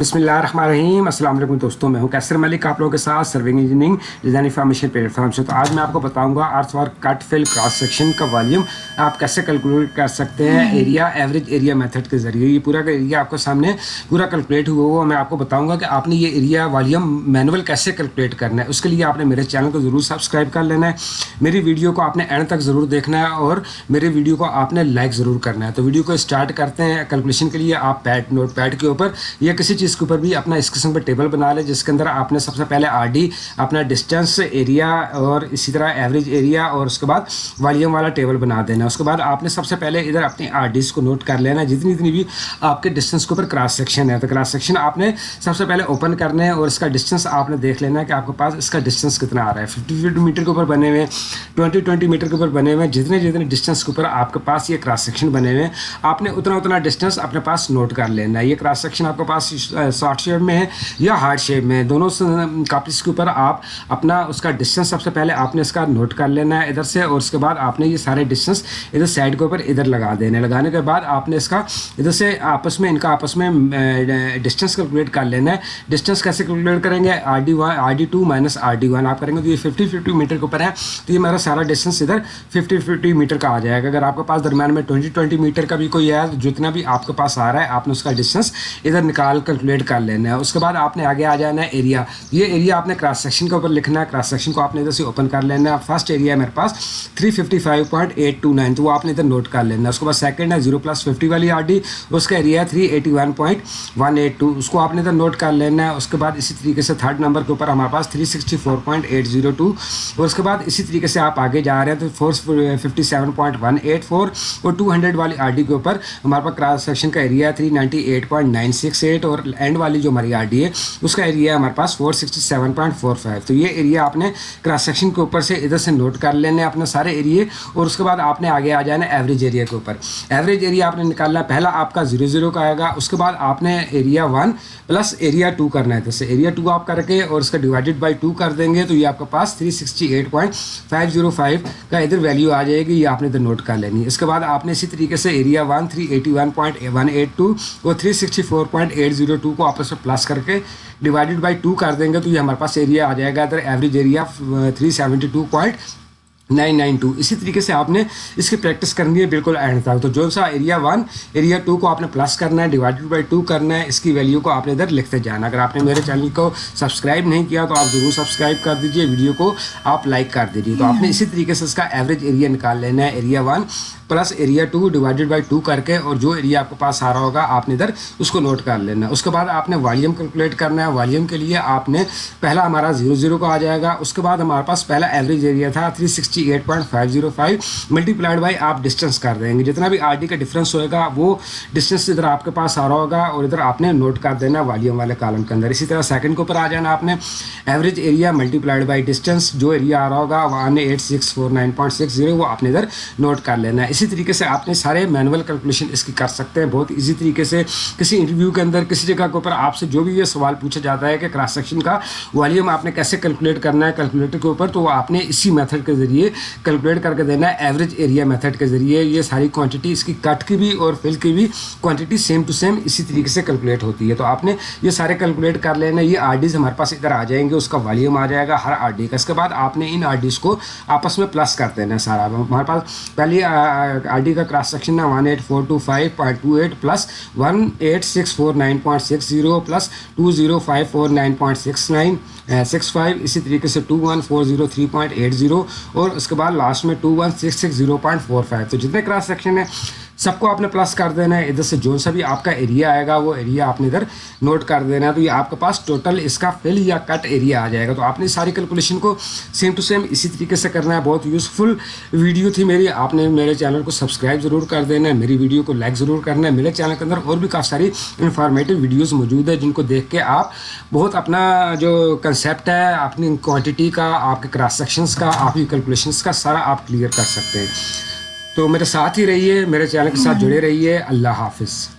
بسم اللہ الرحمن الرحیم السلام علیکم دوستوں، میں ہوں کیسر ملک، آپ لوگوں کے ساتھ serving engineering design information platform سے۔ تو آج میں آپ کو بتاؤں گا earth work cut fill cross section کا والیوم آپ کیسے کیلکولیٹ کر سکتے ہیں؟ ایریا ایوریج ایریا میتھڈ کے ذریعے۔ یہ پورا ایریا آپ کو سامنے پورا کیلکولیٹ ہوا ہوا۔ میں آپ کو بتاؤں گا کہ آپ نے یہ ایریا والیوم مینول کیسے کیلکولیٹ کرنا ہے۔ اس کے لیے آپ نے میرے چینل کو ضرور سبسکرائب کر لینا ہے۔ میری ویڈیو کو آپ نے اینڈ تک ضرور دیکھنا ہے اور میری ویڈیو کو آپ نے لائک ضرور کرنا ہے۔ تو ویڈیو کو اسٹارٹ کرتے ہیں کیلکولیشن کے لیے۔ آپ پیڈ نوٹ پیڈ کے اوپر یا کسی چیز اس کے اوپر بھی اپنا اس قسم کا ٹیبل بنا لیں جس کے اندر آپ نے سب سے پہلے آر ڈی، اپنا ڈسٹینس ایریا اور اسی طرح ایوریج ایریا اور اس کے بعد والیوم والا ٹیبل بنا دینا۔ اس کے بعد آپ نے سب سے پہلے ادھر اپنی آر ڈیز کو نوٹ کر لینا۔ جتنی اتنی بھی آپ کے ڈسٹینس کے اوپر کراس سیکشن ہے، تو کراس سیکشن آپ نے سب سے پہلے اوپن کرنا ہے اور اس کا ڈسٹینس آپ نے دیکھ لینا ہے کہ آپ کے پاس اس کا ڈسٹینس کتنا آ رہا ہے۔ ففٹی ففٹی میٹر کے اوپر بنے ہوئے ہیں ٹوئنٹی ٹوئنٹی میٹر کے اوپر بنے ہوئے ہیں۔ جتنے جتنے ڈسٹینس کے اوپر آپ کے پاس یہ کراس سیکشن بنے ہوئے ہیں، آپ نے اتنا اتنا ڈسٹینس اپنے پاس نوٹ کر لینا ہے۔ یہ کراس سیکشن آپ کے پاس شارٹ شیپ میں ہے یا ہارڈ شیپ میں دونوں کاپیز کے اوپر آپ اپنا اس کا ڈسٹینس سب سے پہلے آپ نے اس کا نوٹ کر لینا ہے ادھر سے اور اس کے بعد آپ نے یہ سارے ڈسٹینس ادھر سائڈ کے اوپر ادھر لگا دینے، لگانے کے بعد آپ نے اس کا ادھر سے آپس میں، ان کا آپس میں ڈسٹینس کیلکولیٹ کر لینا ہے۔ ڈسٹینس کیسے کیلکولیٹ کریں گے؟ R D one R D two minus R D one آپ کریں گے تو یہ ففٹی ففٹی میٹر کے اوپر ہے۔ تو یہ میرا سارا ڈسٹینس ادھر ففٹی ففٹی میٹر کا آ جائے گا۔ اگر آپ کے پاس درمیان میں ٹوئنٹی ٹوئنٹی میٹر کا بھی کوئی ہے، جتنا بھی آپ کے پاس آ رہا ہے، آپ نے اس کا ڈسٹینس ادھر نکال کر کیلکولیٹ کر لینا ہے۔ اس کے بعد آپ نے آگے آ جانا ہے ایریا یہ ایریا آپ نے کراس سیکشن کے اوپر لکھنا ہے۔ کراس سیکشن کو آپ نے ادھر سے اوپن کر لینا ہے۔ فرسٹ ایریا ہے میرے پاس۔ 355.829 تو وہ آپ نے ادھر نوٹ کر لینا ہے۔ اس کے بعد سیکنڈ ہے زیرو پلس ففٹی والی آر ڈی اس کا ایریا ہے 381.182 اس کو آپ نے ادھر نوٹ کر لینا ہے۔ اس کے بعد اسی طریقے سے تھرڈ نمبر کے اوپر ہمارے پاس 364.802 اور اس کے بعد اسی طریقے سے آپ آگے جا رہے ہیں تو four fifty seven point one eight four اور ٹو ہنڈریڈ والی آر ڈی کے اوپر ہمارے پاس کراس سیکشن کا ایریا ہے three ninety eight point nine six eight اور اینڈ والی جو ہماری آر ڈی ہے، اس کا ایریا ہے ہمارے پاس four sixty seven point four five تو یہ ایریا آپ نے کراس سیکشن کے اوپر سے ادھر سے نوٹ کر لینے اپنے سارے ایریے اور اس کے بعد آپ نے آگے آ جانا ایوریج ایریا کے اوپر۔ ایوریج ایریا آپ نے نکالنا پہلا آپ کا زیرو زیرو کا آئے گا۔ اس کے بعد آپ نے area one plus area two کرنا ہے۔ جیسے ایریا ٹو آپ کر کے اور اس کا ڈیوائڈیڈ بائی ٹو کر دیں گے تو یہ آپ کے پاس three sixty eight point five zero five کا ادھر ویلیو آ جائے گی۔ یہ آپ نے ادھر نوٹ کر لینی ہے۔ اس کے بعد آپ نے اسی طریقے سے area one three eighty one point one eight two اور three sixty four point eight zero two کو آپس میں پلس کر کے ڈیوائڈیڈ بائی ٹو کر دیں گے تو یہ ہمارے پاس ایریا آ جائے گا۔ ادھر average area three seventy two point nine nine two اسی طریقے سے آپ نے اس کی پریکٹس کرنی ہے بالکل اینڈ تک۔ تو جو سا ایریا ون ایریا ٹو کو آپ نے پلس کرنا ہے ڈیوائڈیڈ بائی ٹو کرنا ہے، اس کی ویلیو کو آپ نے ادھر لکھتے جانا۔ اگر آپ نے میرے چینل کو سبسکرائب نہیں کیا تو آپ ضرور سبسکرائب کر دیجیے ویڈیو کو آپ لائک کر دیجیے تو آپ نے اسی طریقے سے اس کا ایوریج ایریا نکال لینا ہے۔ Area one plus area two divided by two کر کے اور جو ایریا آپ کے پاس آ رہا ہوگا، آپ نے ادھر اس کو نوٹ کر لینا۔ اس کے بعد آپ نے والیوم کیلکولیٹ کرنا ہے۔ والیوم کے لیے آپ نے پہلا ہمارا زیرو زیرو کا آ جائے گا۔ اس کے بعد ہمارے پاس پہلا ایوریج ایریا تھا three sixty eight point five zero five multiplied by آپ ڈسٹینس کر دیں گے۔ جتنا بھی آر ڈی کا ڈفرینس ہوئے گا، وہ ڈسٹینس ادھر آپ کے پاس آ رہا ہوگا اور ادھر آپ نے نوٹ کر دینا والیوم والے کالم کے اندر۔ اسی طرح سیکنڈ کے اوپر آ جانا آپ نے۔ Average area multiplied by distance جو ایریا آ رہا ہوگا one eight six four nine point six zero وہ آپ نے ادھر نوٹ کر لینا۔ ہے اسی طریقے سے آپ نے سارے مینول کیلکولیشن اس کی کر سکتے ہیں، بہت ایزی طریقے سے کسی انٹرویو کے اندر، کسی جگہ کے اوپر آپ سے جو بھی یہ سوال پوچھا جاتا ہے کہ کراس سیکشن کا والیوم آپ نے کیسے کیلکولیٹ کرنا ہے کیلکولیٹر کے اوپر، تو وہ آپ نے اسی میتھڈ کے ذریعے کیلکولیٹ کر کے دینا ہے ایوریج ایریا میتھڈ کے ذریعے۔ یہ ساری کوانٹٹی اس کی کٹ کی بھی اور فل کی بھی کوانٹٹی سیم ٹو سیم اسی طریقے سے کیلکولیٹ ہوتی ہے۔ تو آپ نے یہ سارے کیلکولیٹ کر لینا، یہ آر ڈیز ہمارے پاس ادھر آ جائیں گے، اس کا والیوم آ جائے گا ہر آر ڈی کا۔ اس کے بعد آپ نے ان آر ڈیز کو آپس میں پلس کر دینا ہے سارا۔ ہمارے پاس پہلی آر ڈی کا کراس سیکشن ہے one eight four two five point two eight plus one eight six four nine point six zero plus two zero five four nine point six nine six five اسی طریقے سے two one four zero three point eight zero اور اس کے بعد last میں two one six six zero point four five تو جتنے کراس سیکشن ہیں سب کو آپ نے پلس کر دینا ہے۔ ادھر سے جو سا بھی آپ کا ایریا آئے گا، وہ ایریا آپ نے ادھر نوٹ کر دینا ہے۔ تو یہ آپ کے پاس ٹوٹل اس کا فل یا کٹ ایریا آ جائے گا۔ تو آپ نے ساری کیلکولیشن کو سیم ٹو سیم اسی طریقے سے کرنا ہے۔ بہت یوزفل ویڈیو تھی میری۔ آپ نے میرے چینل کو سبسکرائب ضرور کر دینا ہے۔ میری ویڈیو کو لائک ضرور کرنا ہے۔ میرے چینل کے اندر اور بھی کافی ساری انفارمیٹیو ویڈیوز موجود ہے جن کو دیکھ کے آپ بہت اپنا جو کنسیپٹ ہے، اپنی کوانٹٹی کا، آپ کے کراس سیکشنس کا، آپ کی کیلکولیشنس کا سارا آپ کلیئر کر سکتے ہیں۔ تو میرے ساتھ ہی رہیے میرے چینل کے ساتھ جڑے رہیے۔ اللہ حافظ۔